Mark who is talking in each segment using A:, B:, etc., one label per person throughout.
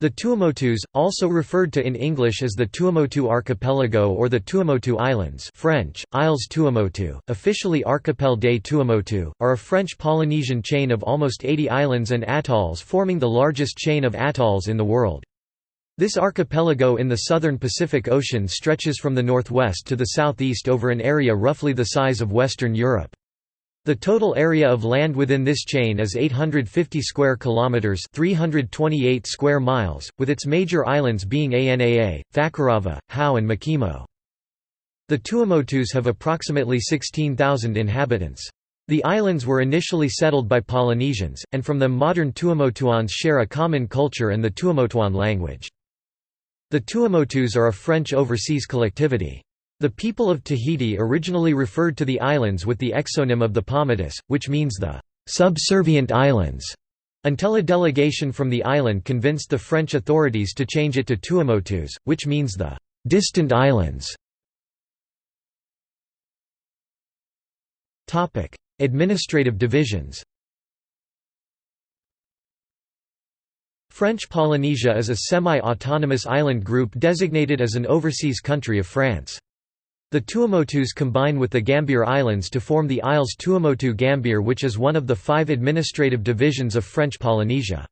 A: The Tuamotus, also referred to in English as the Tuamotu Archipelago or the Tuamotu Islands French, Isles Tuamotu, officially Archipel des Tuamotu, are a French Polynesian chain of almost 80 islands and atolls forming the largest chain of atolls in the world. This archipelago in the southern Pacific Ocean stretches from the northwest to the southeast over an area roughly the size of Western Europe. The total area of land within this chain is 850 square kilometers, 328 square miles, with its major islands being Anaa, Fakarava, Hao and Makemo. The Tuamotus have approximately 16,000 inhabitants. The islands were initially settled by Polynesians, and from them modern Tuamotuans share a common culture and the Tuamotuan language. The Tuamotus are a French overseas collectivity. The people of Tahiti originally referred to the islands with the exonym of the Paumotus, which means the subservient islands, until a delegation from the island convinced the French authorities to change it to Tuamotus, which means the distant islands. Administrative divisions French Polynesia is a semi-autonomous island group designated as an overseas country of France. The Tuamotus combine with the Gambier Islands to form the Isles Tuamotu Gambier which is one of the five administrative divisions of French Polynesia.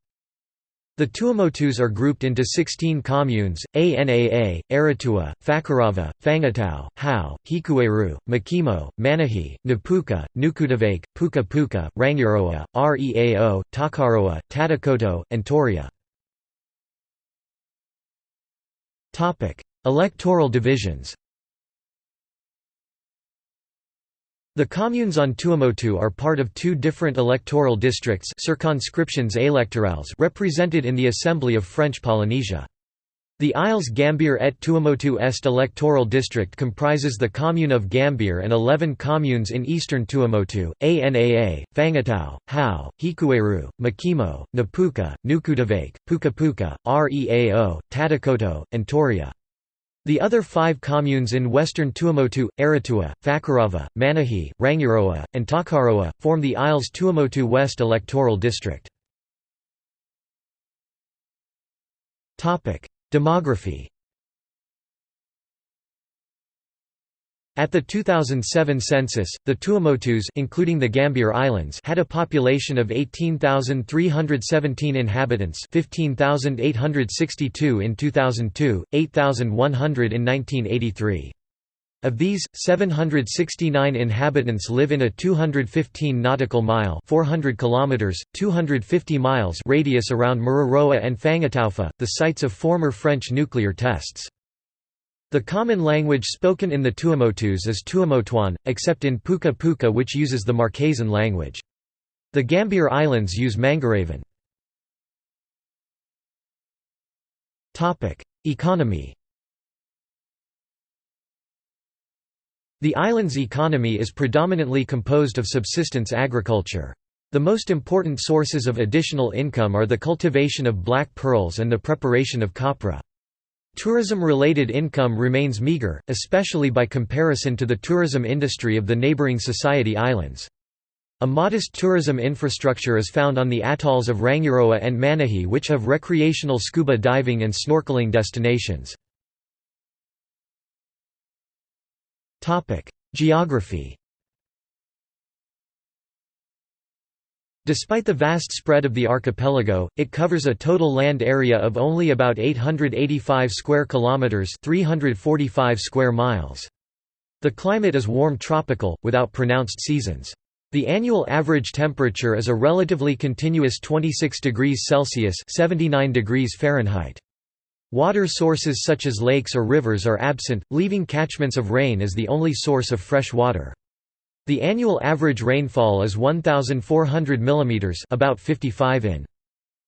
A: The Tuamotus are grouped into 16 communes, Anaa, Arutua, Fakarava, Fangatau, Hao, Hikueru, Makemo, Manihi, Napuka, Nukutavake, Puka Puka, Rangiroa, Reao, Takaroa, Tatakoto, and Tureia. Electoral divisions The communes on Tuamotu are part of two different electoral districts circonscriptions électorales represented in the Assembly of French Polynesia. The Isles Gambier et Tuamotu Est electoral district comprises the commune of Gambier and 11 communes in eastern Tuamotu, Anaa, Fangatau, Hao, Hikueru, Makemo, Napuka, Nukutavake, Puka Puka, Reao, Tatakoto, and Tureia. The other five communes in western Tuamotu, Arutua, Fakarava, Manihi, Rangiroa, and Takaroa, form the Isles Tuamotu West electoral district. Demography At the 2007 census, the Tuamotus including the Gambier Islands had a population of 18,317 inhabitants 15,862 in 2002, 8,100 in 1983. Of these, 769 inhabitants live in a 215 nautical mile 400 kilometers, 250 miles radius around Mururoa and Fangataufa, the sites of former French nuclear tests. The common language spoken in the Tuamotus is Tuamotuan, except in Puka Puka which uses the Marquesan language. The Gambier Islands use Mangarevan. Economy The island's economy is predominantly composed of subsistence agriculture. The most important sources of additional income are the cultivation of black pearls and the preparation of copra. Tourism-related income remains meager, especially by comparison to the tourism industry of the neighboring Society Islands. A modest tourism infrastructure is found on the atolls of Rangiroa and Manihi which have recreational scuba diving and snorkeling destinations. Geography Despite the vast spread of the archipelago, it covers a total land area of only about 885 square kilometers, 345 square miles. The climate is warm tropical without pronounced seasons. The annual average temperature is a relatively continuous 26 degrees Celsius, 79 degrees Fahrenheit. Water sources such as lakes or rivers are absent, leaving catchments of rain as the only source of fresh water. The annual average rainfall is 1,400 mm about 55 in.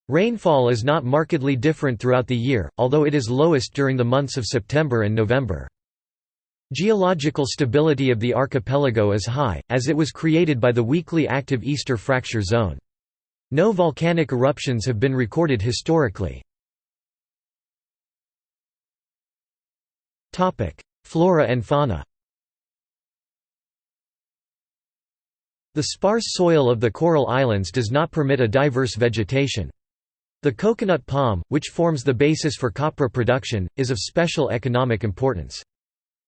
A: Rainfall is not markedly different throughout the year, although it is lowest during the months of September and November. Geological stability of the archipelago is high, as it was created by the weakly active Easter Fracture Zone. No volcanic eruptions have been recorded historically. Flora and fauna The sparse soil of the Coral Islands does not permit a diverse vegetation. The coconut palm, which forms the basis for copra production, is of special economic importance.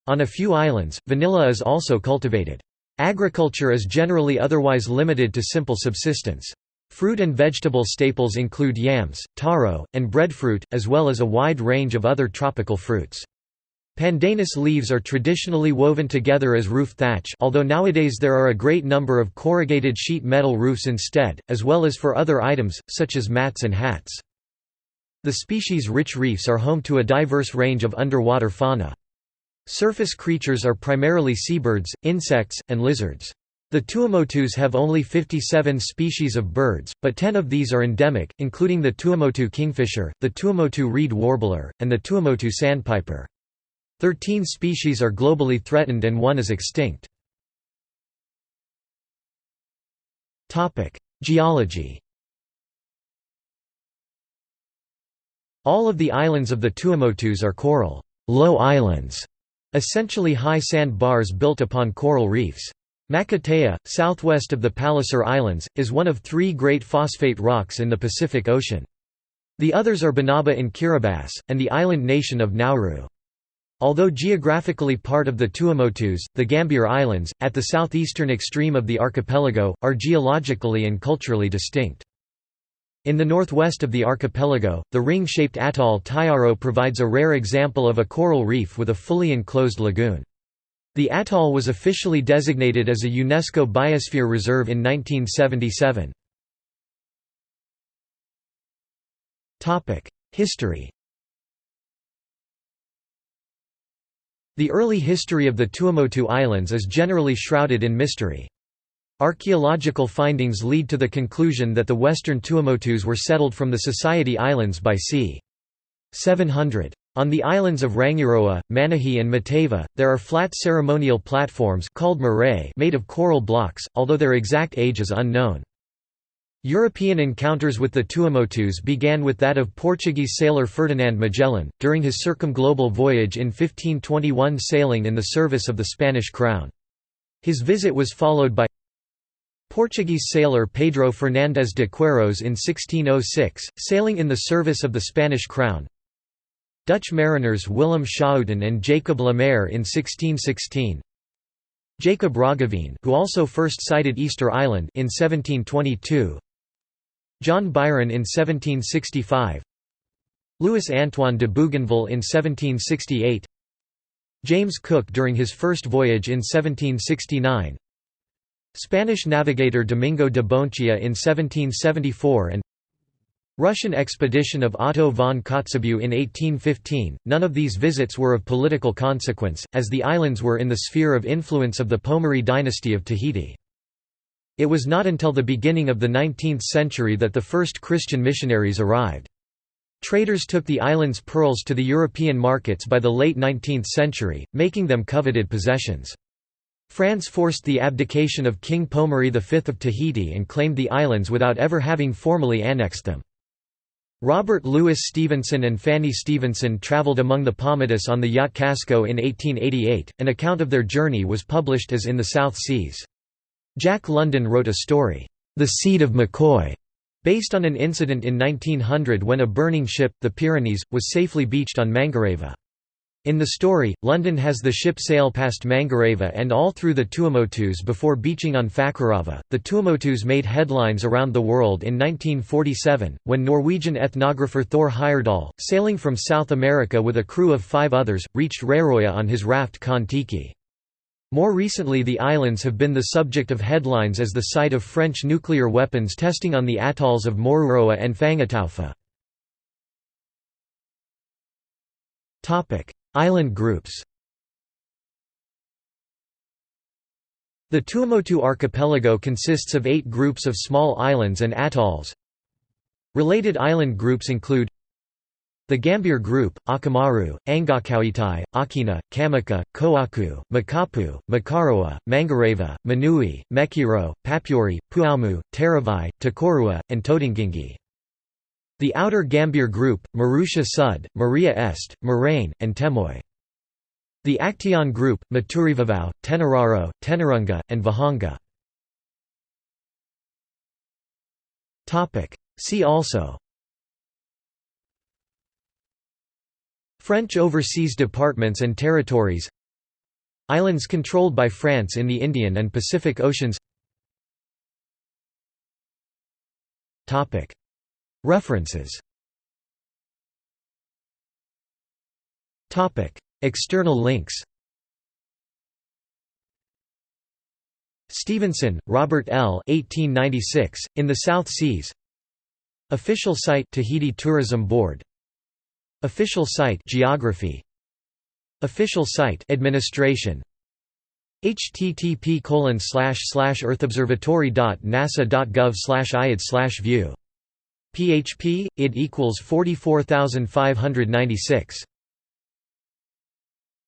A: On a few islands, vanilla is also cultivated. Agriculture is generally otherwise limited to simple subsistence. Fruit and vegetable staples include yams, taro, and breadfruit, as well as a wide range of other tropical fruits. Pandanus leaves are traditionally woven together as roof thatch although nowadays there are a great number of corrugated sheet metal roofs instead, as well as for other items, such as mats and hats. The species-rich reefs are home to a diverse range of underwater fauna. Surface creatures are primarily seabirds, insects, and lizards. The Tuamotus have only 57 species of birds, but 10 of these are endemic, including the Tuamotu kingfisher, the Tuamotu reed warbler, and the Tuamotu sandpiper. Thirteen species are globally threatened and one is extinct. Geology All of the islands of the Tuamotus are coral low islands, essentially high sand bars built upon coral reefs. Makatea, southwest of the Palliser Islands, is one of three great phosphate rocks in the Pacific Ocean. The others are Banaba in Kiribati, and the island nation of Nauru. Although geographically part of the Tuamotus, the Gambier Islands, at the southeastern extreme of the archipelago, are geologically and culturally distinct. In the northwest of the archipelago, the ring-shaped atoll Taiaro provides a rare example of a coral reef with a fully enclosed lagoon. The atoll was officially designated as a UNESCO Biosphere Reserve in 1977. History The early history of the Tuamotu Islands is generally shrouded in mystery. Archaeological findings lead to the conclusion that the western Tuamotus were settled from the Society Islands by c. 700. On the islands of Rangiroa, Manihi and Mataiva, there are flat ceremonial platforms called made of coral blocks, although their exact age is unknown. European encounters with the Tuamotus began with that of Portuguese sailor Ferdinand Magellan, during his circumglobal voyage in 1521 sailing in the service of the Spanish crown. His visit was followed by Portuguese sailor Pedro Fernandes de Queiroz in 1606, sailing in the service of the Spanish crown, Dutch mariners Willem Schouten and Jacob Lemaire in 1616 Jacob Roggeveen who also first sighted Easter Island in 1722 John Byron in 1765 Louis Antoine de Bougainville in 1768 James Cook during his first voyage in 1769 Spanish navigator Domingo de Boenechea in 1774 and Russian expedition of Otto von Kotzebue in 1815. None of these visits were of political consequence, as the islands were in the sphere of influence of the Pomare dynasty of Tahiti. It was not until the beginning of the 19th century that the first Christian missionaries arrived. Traders took the island's pearls to the European markets by the late 19th century, making them coveted possessions. France forced the abdication of King Pomare V of Tahiti and claimed the islands without ever having formally annexed them. Robert Louis Stevenson and Fanny Stevenson travelled among the Paumotus on the yacht Casco in 1888. An account of their journey was published as In the South Seas. Jack London wrote a story, The Seed of McCoy, based on an incident in 1900 when a burning ship, the Pyrenees, was safely beached on Mangareva. In the story, London has the ship sail past Mangareva and all through the Tuamotus before beaching on Fakarava. The Tuamotus made headlines around the world in 1947, when Norwegian ethnographer Thor Heyerdahl, sailing from South America with a crew of five others, reached Raroia on his raft Kon-Tiki. More recently the islands have been the subject of headlines as the site of French nuclear weapons testing on the atolls of Moruroa and Fangataufa. Island groups The Tuamotu archipelago consists of eight groups of small islands and atolls. Related island groups include the Gambier Group, Akamaru, Angakauitai, Aukena, Kamaka, Koaku, Makapu, Makaroa, Mangareva, Manui, Mekiro, Papuri, Puaumu, Taravai, Takorua, and Todingingi. The outer Gambier group, Marutea Sud, Maria Est, Morane, and Temoe. The Actéon group, Maturivavau, Tenararo, Tenarunga, and Vahanga. See also French overseas departments and territories. Islands controlled by France in the Indian and Pacific Oceans. References. External links. Stevenson, Robert L. 1896, In the South Seas. Official site Tahiti Tourism Board Official site Geography. Official site Administration. Http colon slash slash earthobservatory.nasa.gov slash iad slash view. Php id equals 44596